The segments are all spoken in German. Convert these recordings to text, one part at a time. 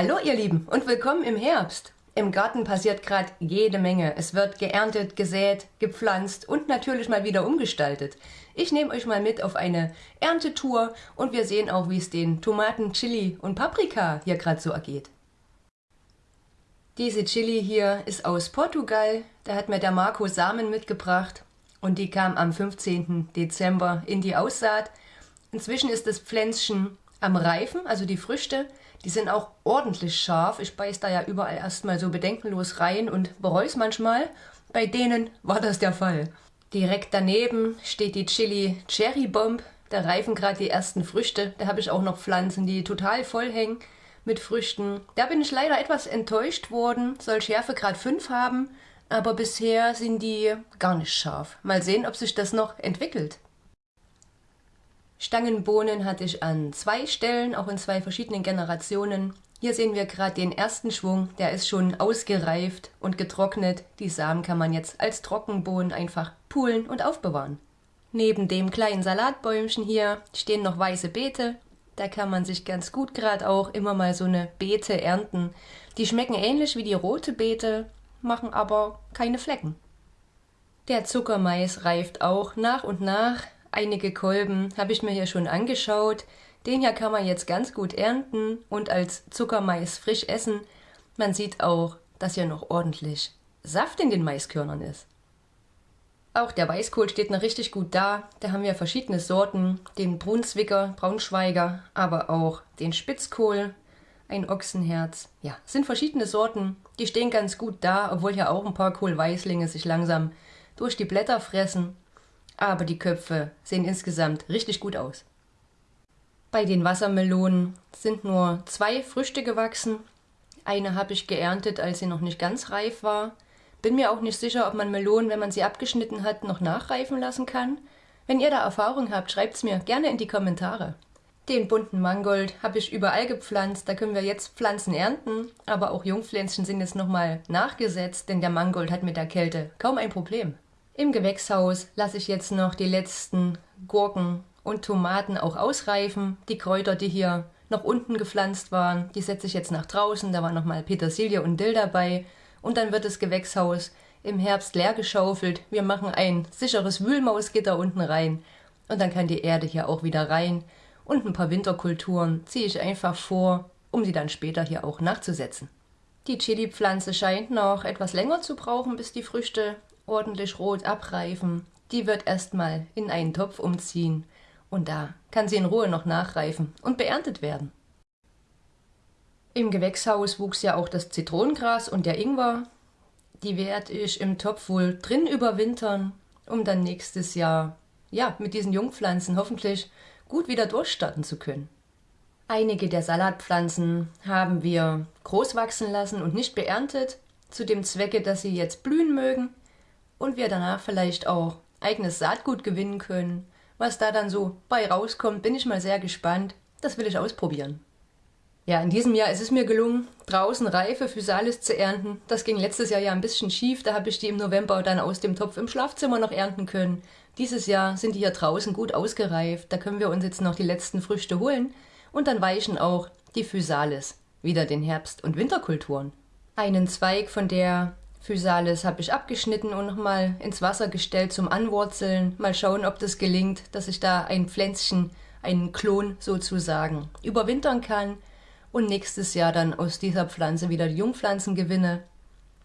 Hallo ihr Lieben und willkommen im Herbst. Im Garten passiert gerade jede Menge. Es wird geerntet, gesät, gepflanzt und natürlich mal wieder umgestaltet. Ich nehme euch mal mit auf eine Erntetour und wir sehen auch, wie es den Tomaten, Chili und Paprika hier gerade so ergeht. Diese Chili hier ist aus Portugal. Da hat mir der Marco Samen mitgebracht und die kam am 15. Dezember in die Aussaat. Inzwischen ist das Pflänzchen am Reifen, also die Früchte. Die sind auch ordentlich scharf. Ich beiß da ja überall erstmal so bedenkenlos rein und bereue es manchmal. Bei denen war das der Fall. Direkt daneben steht die Chili Cherry Bomb. Da reifen gerade die ersten Früchte. Da habe ich auch noch Pflanzen, die total voll hängen mit Früchten. Da bin ich leider etwas enttäuscht worden. Soll Schärfe Grad 5 haben, aber bisher sind die gar nicht scharf. Mal sehen, ob sich das noch entwickelt. Stangenbohnen hatte ich an zwei Stellen, auch in zwei verschiedenen Generationen. Hier sehen wir gerade den ersten Schwung, der ist schon ausgereift und getrocknet. Die Samen kann man jetzt als Trockenbohnen einfach pulen und aufbewahren. Neben dem kleinen Salatbäumchen hier stehen noch weiße Beete. Da kann man sich ganz gut gerade auch immer mal so eine Beete ernten. Die schmecken ähnlich wie die rote Beete, machen aber keine Flecken. Der Zuckermais reift auch nach und nach Einige Kolben habe ich mir hier schon angeschaut. Den hier kann man jetzt ganz gut ernten und als Zuckermais frisch essen. Man sieht auch, dass hier noch ordentlich Saft in den Maiskörnern ist. Auch der Weißkohl steht noch richtig gut da. Da haben wir verschiedene Sorten, den Brunswicker, Braunschweiger, aber auch den Spitzkohl, ein Ochsenherz. Ja, sind verschiedene Sorten, die stehen ganz gut da, obwohl ja auch ein paar Kohlweißlinge sich langsam durch die Blätter fressen aber die Köpfe sehen insgesamt richtig gut aus. Bei den Wassermelonen sind nur zwei Früchte gewachsen. Eine habe ich geerntet, als sie noch nicht ganz reif war. Bin mir auch nicht sicher, ob man Melonen, wenn man sie abgeschnitten hat, noch nachreifen lassen kann. Wenn ihr da Erfahrung habt, schreibt es mir gerne in die Kommentare. Den bunten Mangold habe ich überall gepflanzt, da können wir jetzt Pflanzen ernten, aber auch Jungpflänzchen sind jetzt nochmal nachgesetzt, denn der Mangold hat mit der Kälte kaum ein Problem. Im Gewächshaus lasse ich jetzt noch die letzten Gurken und Tomaten auch ausreifen. Die Kräuter, die hier noch unten gepflanzt waren, die setze ich jetzt nach draußen. Da war nochmal Petersilie und Dill dabei. Und dann wird das Gewächshaus im Herbst leer geschaufelt. Wir machen ein sicheres Wühlmausgitter unten rein. Und dann kann die Erde hier auch wieder rein. Und ein paar Winterkulturen ziehe ich einfach vor, um sie dann später hier auch nachzusetzen. Die Chili-Pflanze scheint noch etwas länger zu brauchen, bis die Früchte ordentlich rot abreifen. Die wird erstmal in einen Topf umziehen und da kann sie in Ruhe noch nachreifen und beerntet werden. Im Gewächshaus wuchs ja auch das Zitronengras und der Ingwer. Die werde ich im Topf wohl drin überwintern, um dann nächstes Jahr ja mit diesen Jungpflanzen hoffentlich gut wieder durchstarten zu können. Einige der Salatpflanzen haben wir groß wachsen lassen und nicht beerntet, zu dem Zwecke, dass sie jetzt blühen mögen und wir danach vielleicht auch eigenes Saatgut gewinnen können. Was da dann so bei rauskommt, bin ich mal sehr gespannt. Das will ich ausprobieren. Ja, in diesem Jahr ist es mir gelungen, draußen reife Physalis zu ernten. Das ging letztes Jahr ja ein bisschen schief, da habe ich die im November dann aus dem Topf im Schlafzimmer noch ernten können. Dieses Jahr sind die hier draußen gut ausgereift, da können wir uns jetzt noch die letzten Früchte holen und dann weichen auch die Physalis wieder den Herbst- und Winterkulturen. Einen Zweig von der Physalis habe ich abgeschnitten und nochmal ins Wasser gestellt zum Anwurzeln. Mal schauen, ob das gelingt, dass ich da ein Pflänzchen, einen Klon sozusagen, überwintern kann und nächstes Jahr dann aus dieser Pflanze wieder die Jungpflanzen gewinne.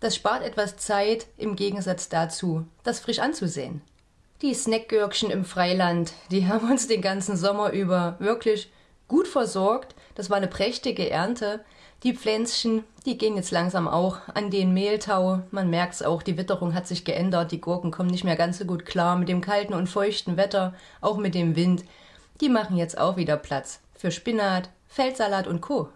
Das spart etwas Zeit im Gegensatz dazu, das frisch anzusehen. Die Snackgürkchen im Freiland, die haben uns den ganzen Sommer über wirklich gut versorgt. Das war eine prächtige Ernte. Die Pflänzchen, die gehen jetzt langsam auch an den Mehltau. Man merkt es auch, die Witterung hat sich geändert. Die Gurken kommen nicht mehr ganz so gut klar mit dem kalten und feuchten Wetter, auch mit dem Wind. Die machen jetzt auch wieder Platz für Spinat, Feldsalat und Co.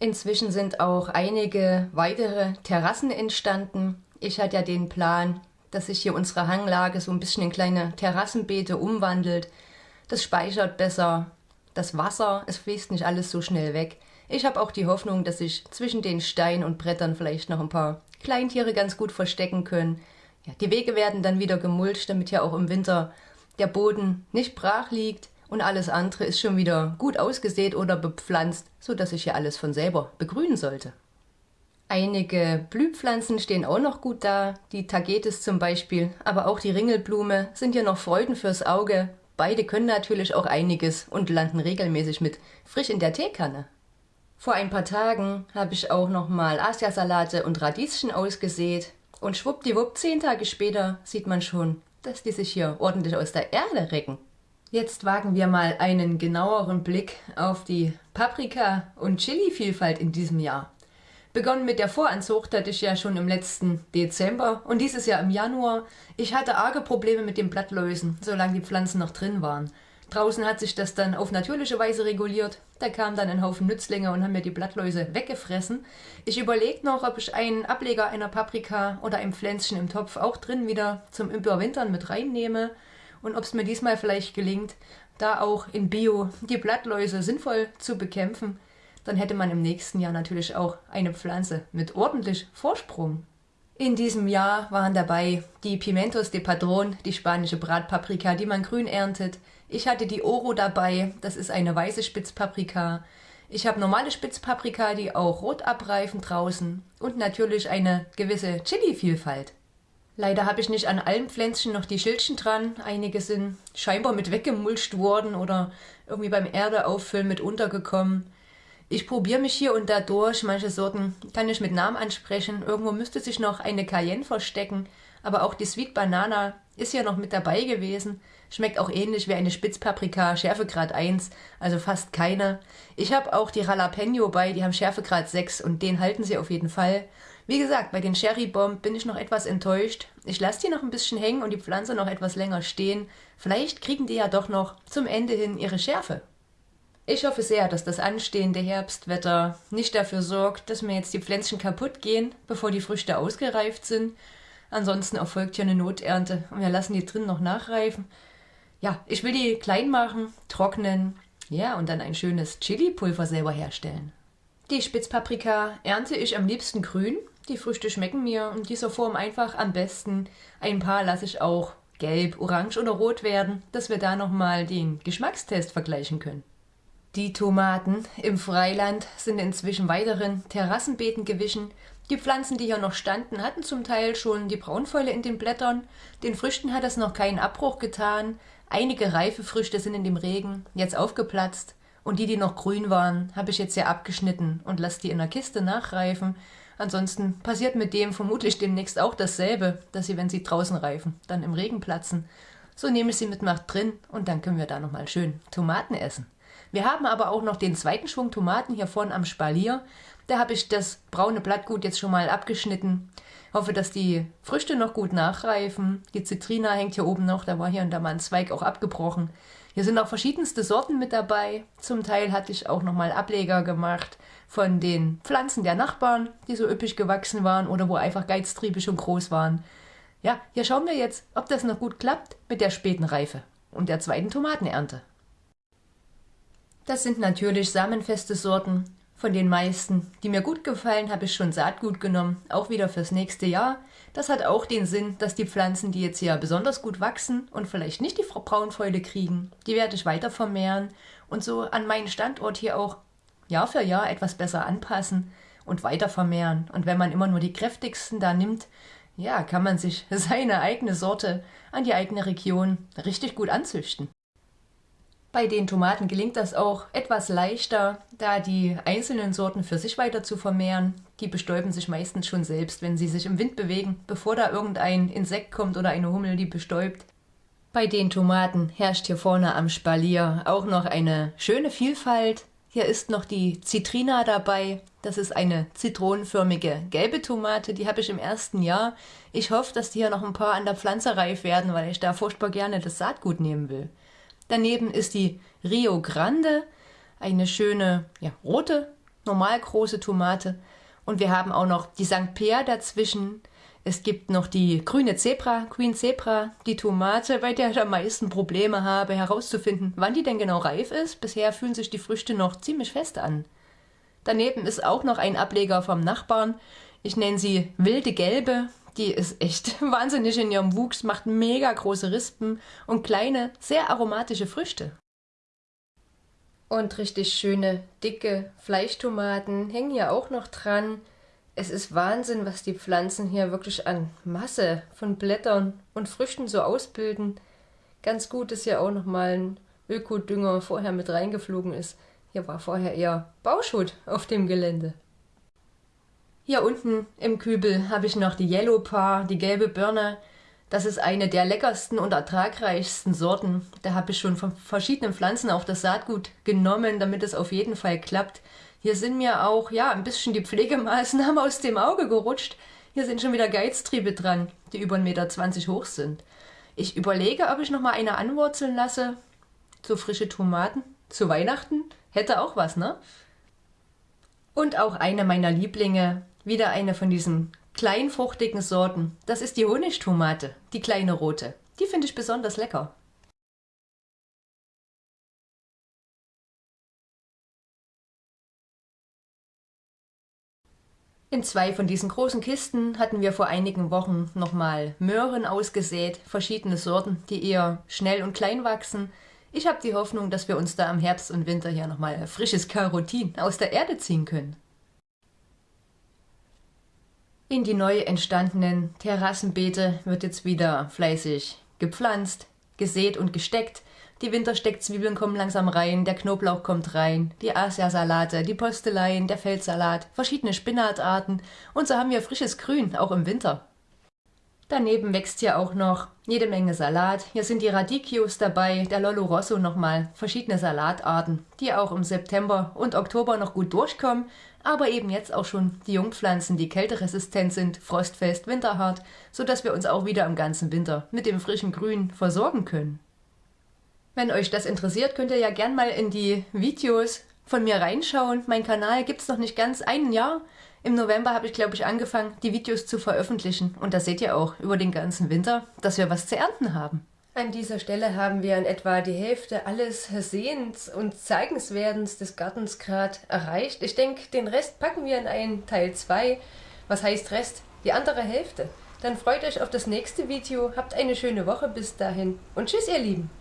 Inzwischen sind auch einige weitere Terrassen entstanden. Ich hatte ja den Plan, dass sich hier unsere Hanglage so ein bisschen in kleine Terrassenbeete umwandelt. Das speichert besser das Wasser, es fließt nicht alles so schnell weg. Ich habe auch die Hoffnung, dass sich zwischen den Steinen und Brettern vielleicht noch ein paar Kleintiere ganz gut verstecken können. Ja, die Wege werden dann wieder gemulcht, damit ja auch im Winter der Boden nicht brach liegt und alles andere ist schon wieder gut ausgesät oder bepflanzt, sodass sich hier alles von selber begrünen sollte. Einige Blühpflanzen stehen auch noch gut da, die Tagetes zum Beispiel, aber auch die Ringelblume sind ja noch Freuden fürs Auge. Beide können natürlich auch einiges und landen regelmäßig mit frisch in der Teekanne. Vor ein paar Tagen habe ich auch noch mal Asiasalate und Radieschen ausgesät und schwuppdiwupp, zehn Tage später sieht man schon, dass die sich hier ordentlich aus der Erde recken. Jetzt wagen wir mal einen genaueren Blick auf die Paprika- und Chili-Vielfalt in diesem Jahr. Begonnen mit der Voranzucht hatte ich ja schon im letzten Dezember und dieses Jahr im Januar. Ich hatte arge Probleme mit den Blattläusen, solange die Pflanzen noch drin waren. Draußen hat sich das dann auf natürliche Weise reguliert. Da kamen dann ein Haufen Nützlinge und haben mir die Blattläuse weggefressen. Ich überlege noch, ob ich einen Ableger einer Paprika oder ein Pflänzchen im Topf auch drin wieder zum Überwintern mit reinnehme und ob es mir diesmal vielleicht gelingt, da auch in Bio die Blattläuse sinnvoll zu bekämpfen dann hätte man im nächsten Jahr natürlich auch eine Pflanze mit ordentlich Vorsprung. In diesem Jahr waren dabei die Pimentos de Padron, die spanische Bratpaprika, die man grün erntet. Ich hatte die Oro dabei, das ist eine weiße Spitzpaprika. Ich habe normale Spitzpaprika, die auch rot abreifen draußen. Und natürlich eine gewisse Chili-Vielfalt. Leider habe ich nicht an allen Pflänzchen noch die Schildchen dran. Einige sind scheinbar mit weggemulcht worden oder irgendwie beim Erdeauffüllen mit untergekommen. Ich probiere mich hier und da durch. Manche Sorten kann ich mit Namen ansprechen. Irgendwo müsste sich noch eine Cayenne verstecken. Aber auch die Sweet Banana ist ja noch mit dabei gewesen. Schmeckt auch ähnlich wie eine Spitzpaprika, Schärfegrad 1, also fast keine. Ich habe auch die Jalapeno bei, die haben Schärfegrad 6 und den halten sie auf jeden Fall. Wie gesagt, bei den Cherry Bomb bin ich noch etwas enttäuscht. Ich lasse die noch ein bisschen hängen und die Pflanze noch etwas länger stehen. Vielleicht kriegen die ja doch noch zum Ende hin ihre Schärfe. Ich hoffe sehr, dass das anstehende Herbstwetter nicht dafür sorgt, dass mir jetzt die Pflänzchen kaputt gehen, bevor die Früchte ausgereift sind. Ansonsten erfolgt hier eine Noternte und wir lassen die drin noch nachreifen. Ja, ich will die klein machen, trocknen, ja, und dann ein schönes Chili-Pulver selber herstellen. Die Spitzpaprika ernte ich am liebsten grün. Die Früchte schmecken mir in dieser Form einfach am besten. Ein paar lasse ich auch gelb, orange oder rot werden, dass wir da nochmal den Geschmackstest vergleichen können. Die Tomaten im Freiland sind inzwischen weiteren Terrassenbeeten gewichen. Die Pflanzen, die hier noch standen, hatten zum Teil schon die Braunfäule in den Blättern. Den Früchten hat es noch keinen Abbruch getan. Einige reife Früchte sind in dem Regen jetzt aufgeplatzt. Und die, die noch grün waren, habe ich jetzt ja abgeschnitten und lasse die in der Kiste nachreifen. Ansonsten passiert mit dem vermutlich demnächst auch dasselbe, dass sie, wenn sie draußen reifen, dann im Regen platzen. So nehme ich sie mit nach drin und dann können wir da nochmal schön Tomaten essen. Wir haben aber auch noch den zweiten Schwung Tomaten hier vorne am Spalier. Da habe ich das braune Blattgut jetzt schon mal abgeschnitten. Hoffe, dass die Früchte noch gut nachreifen. Die Zitrina hängt hier oben noch, da war hier und da mal ein Zweig auch abgebrochen. Hier sind auch verschiedenste Sorten mit dabei. Zum Teil hatte ich auch nochmal Ableger gemacht von den Pflanzen der Nachbarn, die so üppig gewachsen waren oder wo einfach Geiztriebe schon groß waren. Ja, hier schauen wir jetzt, ob das noch gut klappt mit der späten Reife und der zweiten Tomatenernte. Das sind natürlich samenfeste Sorten. Von den meisten, die mir gut gefallen, habe ich schon Saatgut genommen, auch wieder fürs nächste Jahr. Das hat auch den Sinn, dass die Pflanzen, die jetzt hier besonders gut wachsen und vielleicht nicht die Braunfäule kriegen, die werde ich weiter vermehren und so an meinen Standort hier auch Jahr für Jahr etwas besser anpassen und weiter vermehren. Und wenn man immer nur die kräftigsten da nimmt, ja, kann man sich seine eigene Sorte an die eigene Region richtig gut anzüchten. Bei den Tomaten gelingt das auch etwas leichter, da die einzelnen Sorten für sich weiter zu vermehren. Die bestäuben sich meistens schon selbst, wenn sie sich im Wind bewegen, bevor da irgendein Insekt kommt oder eine Hummel die bestäubt. Bei den Tomaten herrscht hier vorne am Spalier auch noch eine schöne Vielfalt. Hier ist noch die Citrina dabei. Das ist eine zitronenförmige gelbe Tomate, die habe ich im ersten Jahr. Ich hoffe, dass die hier noch ein paar an der Pflanze reif werden, weil ich da furchtbar gerne das Saatgut nehmen will. Daneben ist die Rio Grande, eine schöne ja, rote, normal große Tomate. Und wir haben auch noch die St. Pierre dazwischen. Es gibt noch die grüne Zebra, Queen Zebra, die Tomate, bei der ich am meisten Probleme habe, herauszufinden, wann die denn genau reif ist. Bisher fühlen sich die Früchte noch ziemlich fest an. Daneben ist auch noch ein Ableger vom Nachbarn. Ich nenne sie wilde Gelbe die ist echt wahnsinnig in ihrem Wuchs, macht mega große Rispen und kleine, sehr aromatische Früchte. Und richtig schöne, dicke Fleischtomaten hängen hier auch noch dran. Es ist Wahnsinn, was die Pflanzen hier wirklich an Masse von Blättern und Früchten so ausbilden. Ganz gut, dass hier auch nochmal ein Ökodünger vorher mit reingeflogen ist. Hier war vorher eher Bauschutt auf dem Gelände. Hier unten im Kübel habe ich noch die Yellow Par, die gelbe Birne. Das ist eine der leckersten und ertragreichsten Sorten. Da habe ich schon von verschiedenen Pflanzen auch das Saatgut genommen, damit es auf jeden Fall klappt. Hier sind mir auch ja ein bisschen die Pflegemaßnahmen aus dem Auge gerutscht. Hier sind schon wieder Geiztriebe dran, die über 1,20 Meter hoch sind. Ich überlege, ob ich noch mal eine anwurzeln lasse. So frische Tomaten zu Weihnachten. Hätte auch was, ne? Und auch eine meiner Lieblinge, wieder eine von diesen kleinfruchtigen Sorten. Das ist die Honigtomate, die kleine rote. Die finde ich besonders lecker. In zwei von diesen großen Kisten hatten wir vor einigen Wochen nochmal Möhren ausgesät, verschiedene Sorten, die eher schnell und klein wachsen. Ich habe die Hoffnung, dass wir uns da im Herbst und Winter hier nochmal frisches Karotin aus der Erde ziehen können. In die neu entstandenen Terrassenbeete wird jetzt wieder fleißig gepflanzt, gesät und gesteckt. Die Wintersteckzwiebeln kommen langsam rein, der Knoblauch kommt rein, die Asiasalate, die Posteleien, der Feldsalat, verschiedene Spinatarten und so haben wir frisches Grün, auch im Winter. Daneben wächst hier auch noch jede Menge Salat. Hier sind die Radicchios dabei, der Lollo Rosso nochmal, verschiedene Salatarten, die auch im September und Oktober noch gut durchkommen, aber eben jetzt auch schon die Jungpflanzen, die kälteresistent sind, frostfest, winterhart, sodass wir uns auch wieder im ganzen Winter mit dem frischen Grün versorgen können. Wenn euch das interessiert, könnt ihr ja gern mal in die Videos von mir reinschauen. Mein Kanal gibt es noch nicht ganz ein Jahr. Im November habe ich, glaube ich, angefangen, die Videos zu veröffentlichen. Und da seht ihr auch über den ganzen Winter, dass wir was zu ernten haben. An dieser Stelle haben wir in etwa die Hälfte alles Sehens- und Zeigenswerdens des Gartens gerade erreicht. Ich denke, den Rest packen wir in einen Teil 2. Was heißt Rest? Die andere Hälfte. Dann freut euch auf das nächste Video, habt eine schöne Woche bis dahin und tschüss ihr Lieben!